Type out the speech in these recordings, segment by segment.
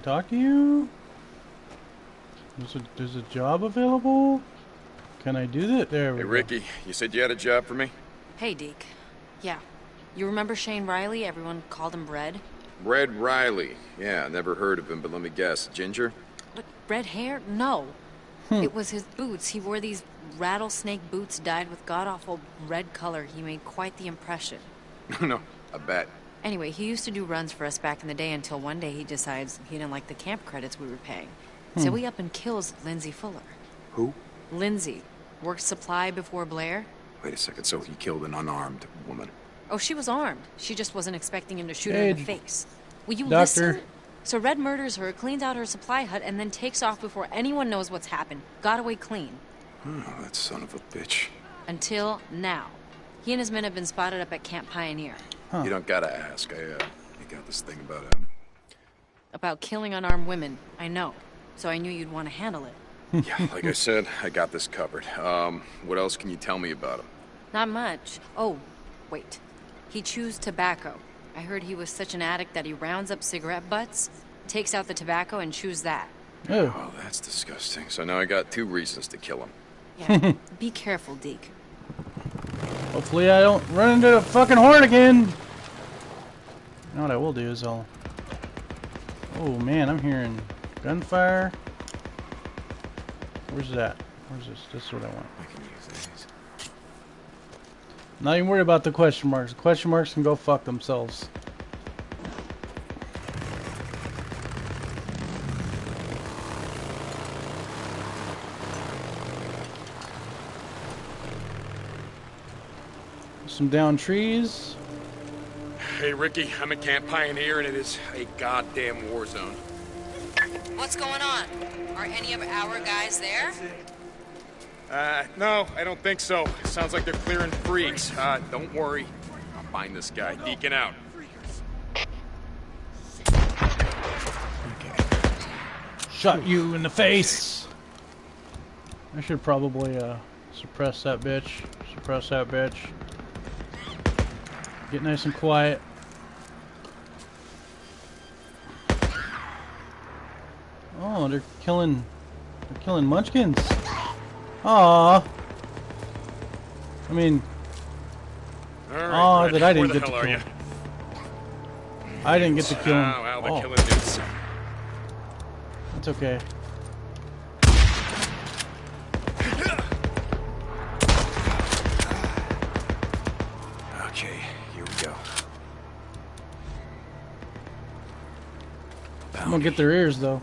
So can I talk to you? There's a, there's a job available? Can I do that? There we Hey, go. Rikki, you said you had a job for me? Hey, Deke. Yeah. You remember Shane Riley? Everyone called him Red. Red Riley. Yeah, never heard of him, but let me guess. Ginger? What, red hair? No. Hmm. It was his boots. He wore these rattlesnake boots dyed with god awful red color. He made quite the impression. no, I bet. Anyway, he used to do runs for us back in the day until one day he decides he didn't like the camp credits we were paying. So hmm. he up and kills Lindsay Fuller. Who? Lindsay worked supply before Blair. Wait a second, so he killed an unarmed woman. Oh, she was armed. She just wasn't expecting him to shoot her in the face. Will you doctor. listen? So Red murders her, cleans out her supply hut, and then takes off before anyone knows what's happened. Got away clean. Oh, that son of a bitch. Until now. He and his men have been spotted up at Camp Pioneer. You don't gotta ask. I, uh, I got this thing about him. About killing unarmed women. I know. So I knew you'd want to handle it. yeah, like I said, I got this covered. Um, what else can you tell me about him? Not much. Oh, wait. He chews tobacco. I heard he was such an addict that he rounds up cigarette butts, takes out the tobacco, and chews that. Oh, Oh, that's disgusting. So now I got two reasons to kill him. Yeah. Be careful, Deke. Hopefully I don't run into a fucking horn again. You know what I will do is I'll... Oh man, I'm hearing gunfire. Where's that? Where's this? This is what I want. I can use these. Not even worried about the question marks. The question marks can go fuck themselves. Some down trees. Hey, Rikki, I'm at Camp Pioneer, and it is a goddamn war zone. What's going on? Are any of our guys there? Uh, no, I don't think so. Sounds like they're clearing freaks. Uh, don't worry. I'll find this guy. Deacon out. Okay. Shot you in the face. I should probably uh, suppress that bitch. Suppress that bitch. Get nice and quiet. Oh, they're killing. They're killing munchkins. Aw. I mean, right, Oh, that I didn't get to kill? I didn't get to kill him. Oh, well, Oh, that's. Okay, I'm gonna get their ears though.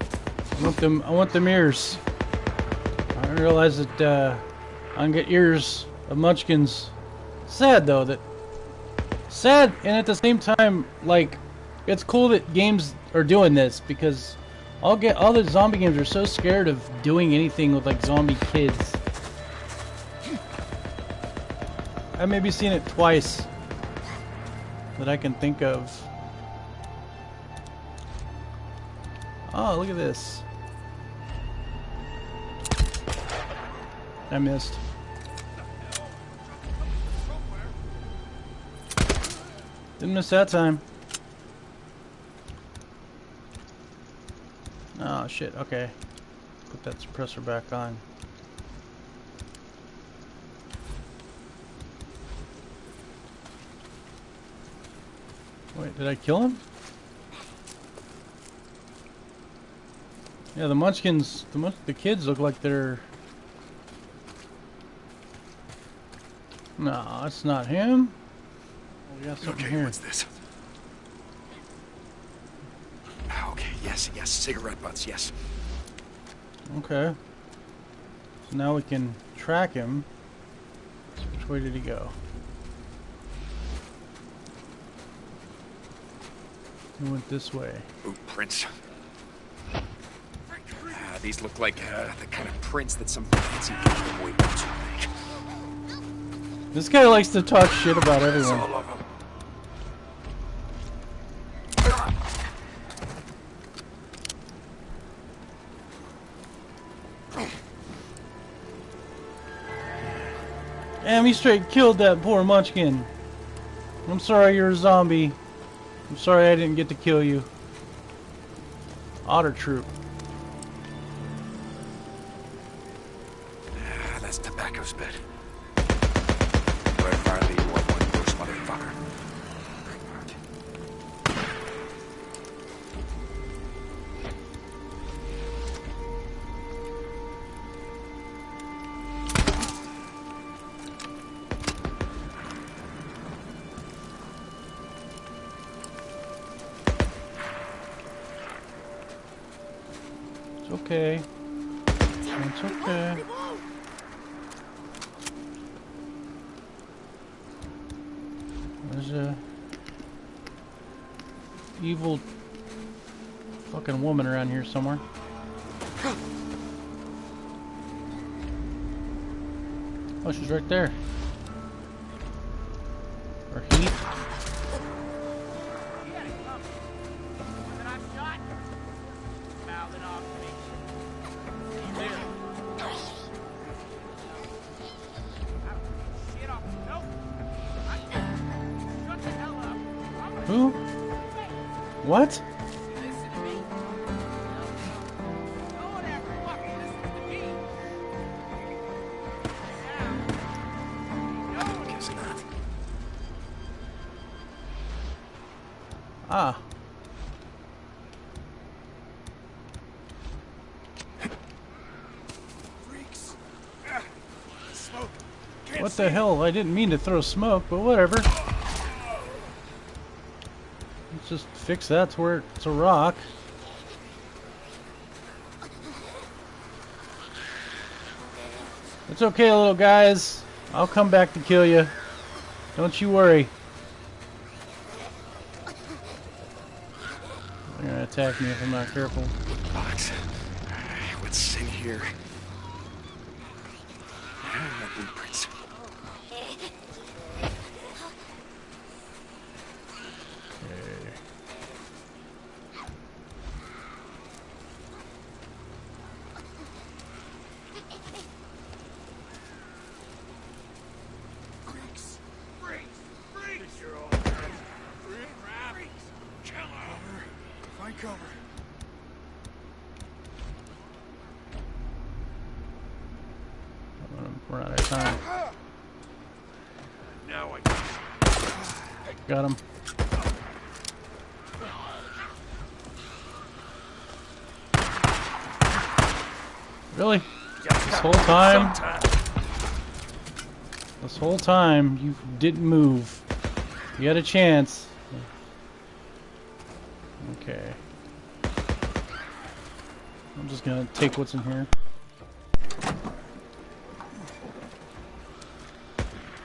I want them. I want them ears. I didn't realize that uh, I can get ears of Munchkins. Sad though that. Sad and at the same time, like, it's cool that games are doing this because all get all the zombie games are so scared of doing anything with like zombie kids. I maybe seen it twice that I can think of. Oh, look at this. I missed. Didn't miss that time. Oh shit, okay. Put that suppressor back on. Wait, did I kill him? Yeah, the Munchkins, the the kids look like they're. No, that's not him. Oh, we got something Okay, here. what's this? Ah, Okay, yes, yes, cigarette butts, yes. Okay. So now we can track him. Which way did he go? He went this way. Ooh, prints. These look like uh, the kind of prints that some fancy boots would make. This guy likes to talk shit about everyone. All of them. Damn, he straight killed that poor munchkin. I'm sorry you're a zombie. I'm sorry I didn't get to kill you. Otter Troop. Okay. It's okay. There's a evil fucking woman around here somewhere. Oh, she's right there. What? Not. Ah. What the hell? I didn't mean to throw smoke, but whatever. Just fix that to where it's a rock. It's okay, little guys. I'll come back to kill you. Don't you worry. They're gonna attack me if I'm not careful. Box. What's in here? Ah, blueprints. Freaks! Freaks! Freaks! You're all Freaks! Cover! Find cover. We're out of time. Now I Got him. Really? This whole time? This whole time you didn't move. You had a chance. Okay. I'm just gonna take what's in here.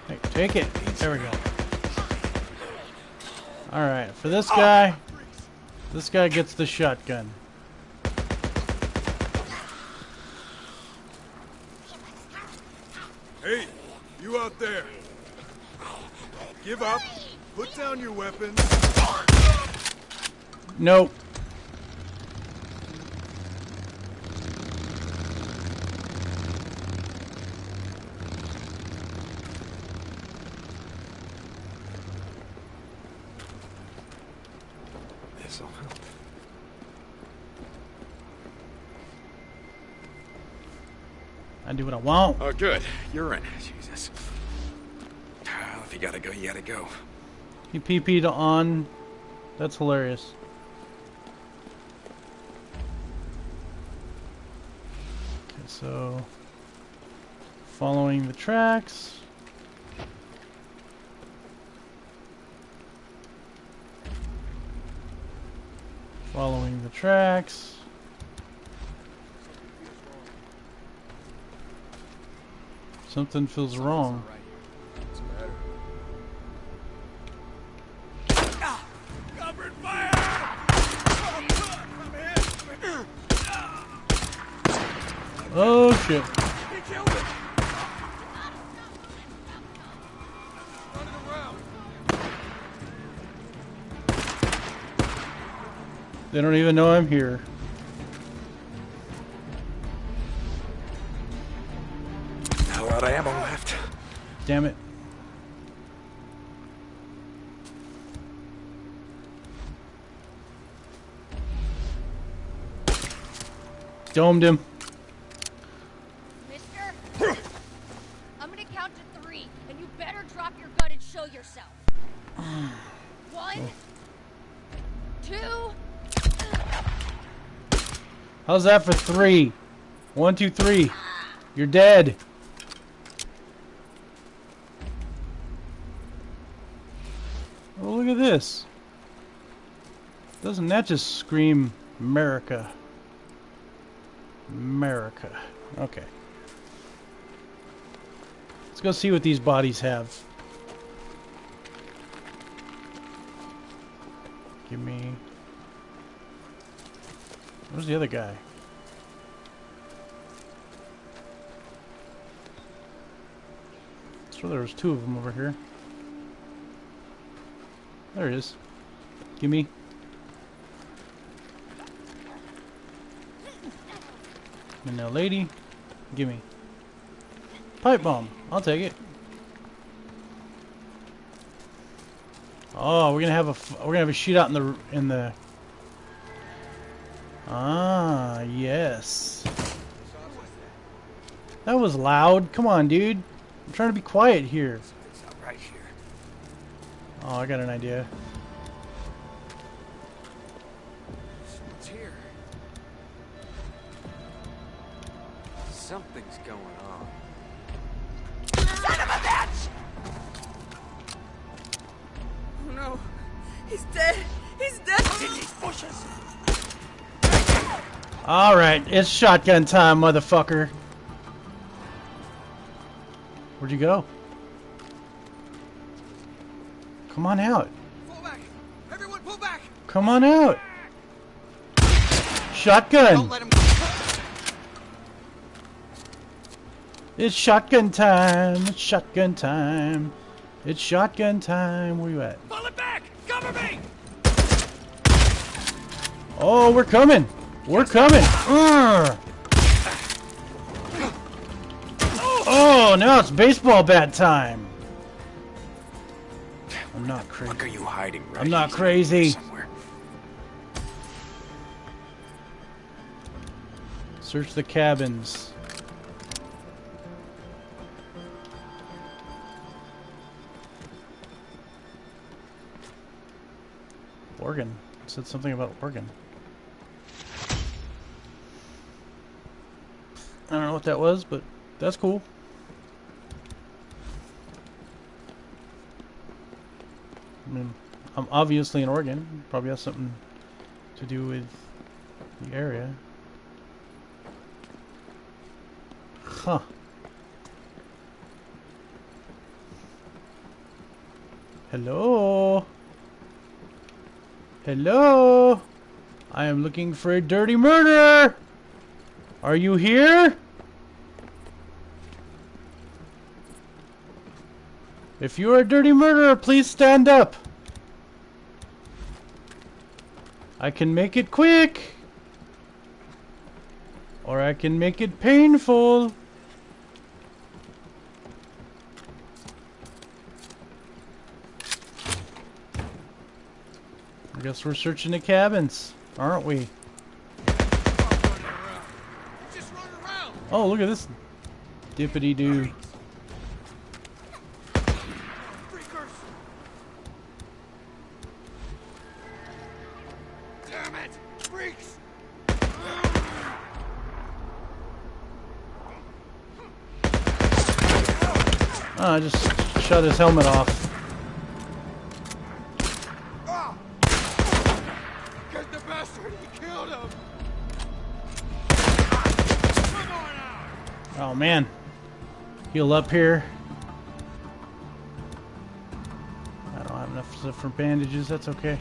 Hey, take it. There we go. Alright, for this guy, this guy gets the shotgun. Hey, you out there. Give up. Put down your weapons. Nope. Help. I do what I want. Oh, good. You're in. Jesus. Well, if you gotta go, you gotta go. He PP'd on. That's hilarious. Okay, so following the tracks. Following the tracks. Something feels wrong. even know I'm here. How about ammo left? Damn it. Domed him. How's that for three? One, two, three. You're dead. Oh, look at this. Doesn't that just scream America? America. Okay. Let's go see what these bodies have. Give me... Where's the other guy? So there was two of them over here. There it is. Gimme. And now, lady, gimme. Pipe bomb. I'll take it. Oh, we're gonna have a we're gonna have a shootout in the in the. Ah, yes. That was loud. Come on, dude. I'm trying to be quiet here. Right here. Oh, I got an idea. Someone's here. Something's going on. Oh no. He's dead. He's dead. In these bushes! All right, it's shotgun time, motherfucker. Where'd you go? Come on out. Everyone pull back! Come on out. Shotgun. Don't let him go. It's shotgun time. It's shotgun time. It's shotgun time. Where you at? Pull it back! Cover me! Oh, we're coming. We're coming. Urgh. Oh, now it's baseball bat time. I'm not crazy. Fuck are you hiding right I'm not crazy. Somewhere. Search the cabins. Oregon. It said something about Oregon. I don't know what that was, but that's cool. I mean, I'm obviously in Oregon. Probably has something to do with the area. Huh. Hello? Hello? I am looking for a dirty murderer! Are you here? If you are a dirty murderer, please stand up. I can make it quick. Or I can make it painful. I guess we're searching the cabins, aren't we? Just run around! Oh, look at this dippity shut his helmet off. Get the bastard! He killed him! Oh man. Heal up here. I don't have enough stuff for bandages, that's okay.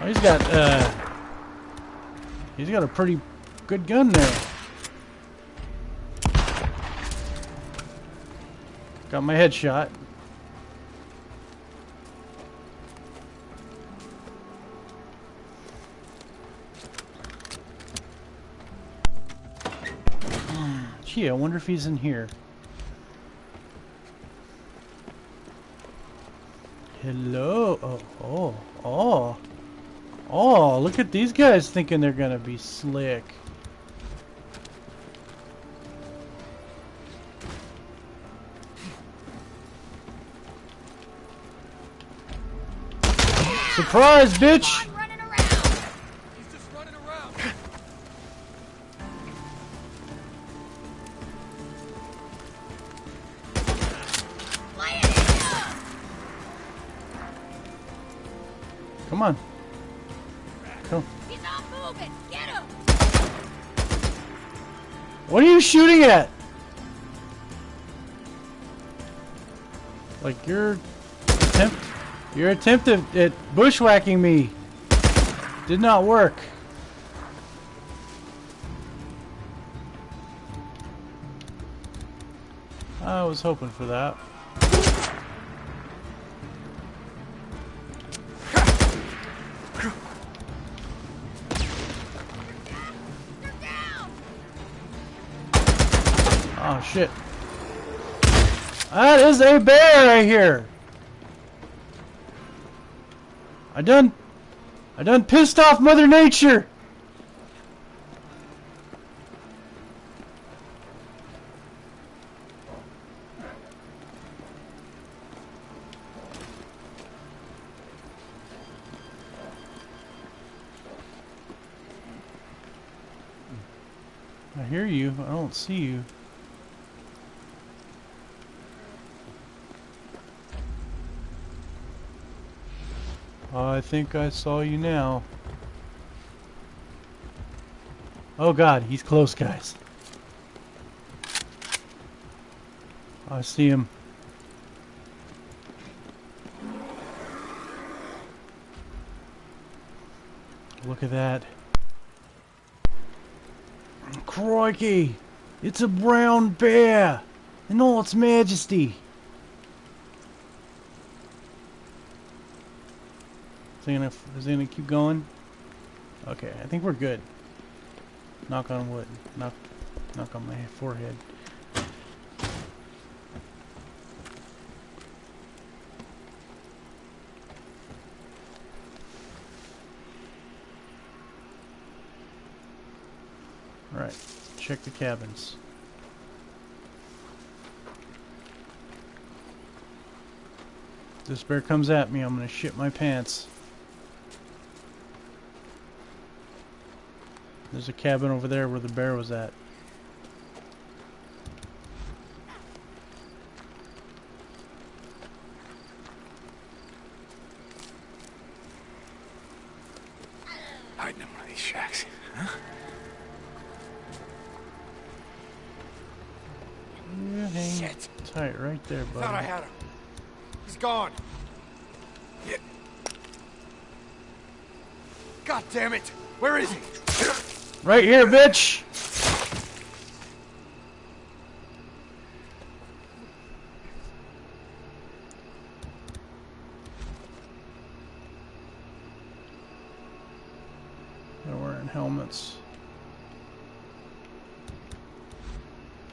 Oh, he's got uh He's got a pretty good gun there. Got my headshot. Ah, gee, I wonder if he's in here. Hello. Oh, oh. Look at these guys thinking they're gonna be slick. Surprise, bitch! I'm running What are you shooting at? Like your attempt, your attempt at, at bushwhacking me did not work. I was hoping for that. Oh shit. That is a bear right here. I done I done pissed off Mother Nature. I hear you. I don't see you. I think I saw you now. Oh god, he's close, guys. I see him. Look at that. Crikey! It's a brown bear! In all its majesty! Is it is it gonna keep going? Okay, I think we're good. Knock on wood. Knock, knock on my forehead. Alright, check the cabins. This bear comes at me, I'm gonna shit my pants. There's a cabin over there where the bear was at. Hiding in one of these shacks. You hang Shit. tight right there, buddy. Thought I had him. He's gone. Yeah. God damn it! Where is he? Right here, bitch! They're wearing helmets.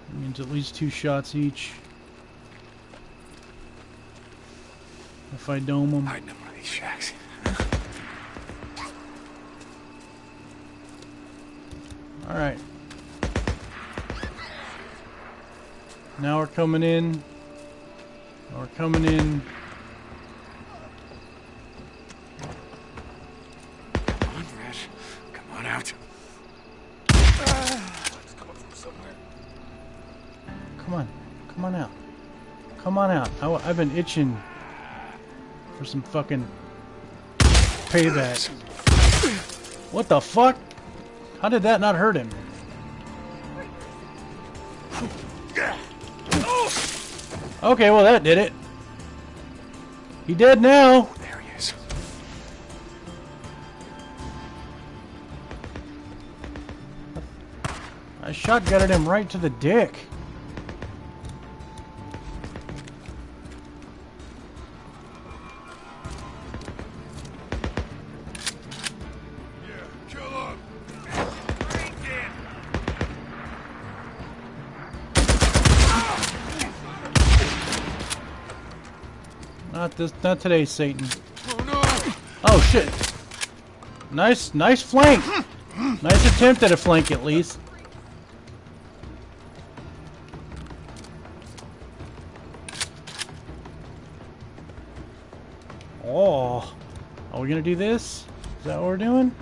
That means at least two shots each. If I dome them. Hiding in one of these shacks. Alright. Now we're coming in. Now we're coming in. Come on. Come on out. Come on. Come on out. Come on out. I, have been itching for some fucking payback. What the fuck? How did that not hurt him? Okay, well that did it. He dead now. There he is. I shotgunned him right to the dick. This, not today, Satan. Oh no! Oh shit! Nice, nice flank. Nice attempt at a flank, at least. Oh, are we gonna do this? Is that what we're doing?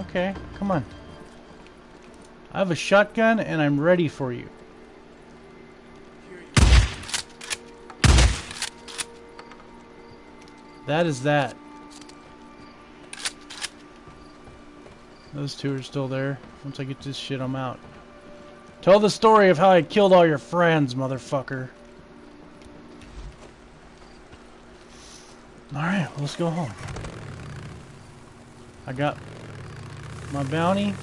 Okay, come on. I have a shotgun and I'm ready for you. That is that. Those two are still there. Once I get this shit, I'm out. Tell the story of how I killed all your friends, motherfucker. Alright, well, let's go home. I got my bounty.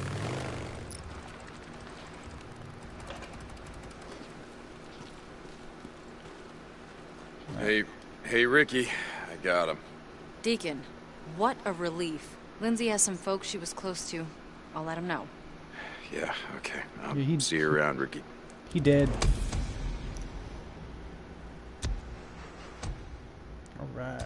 Hey, hey, Rikki. I got him. Deacon, what a relief. Lindsay has some folks she was close to. I'll let him know. Yeah, okay. I'll Yeah, he- see you around, Rikki. He dead. Alright.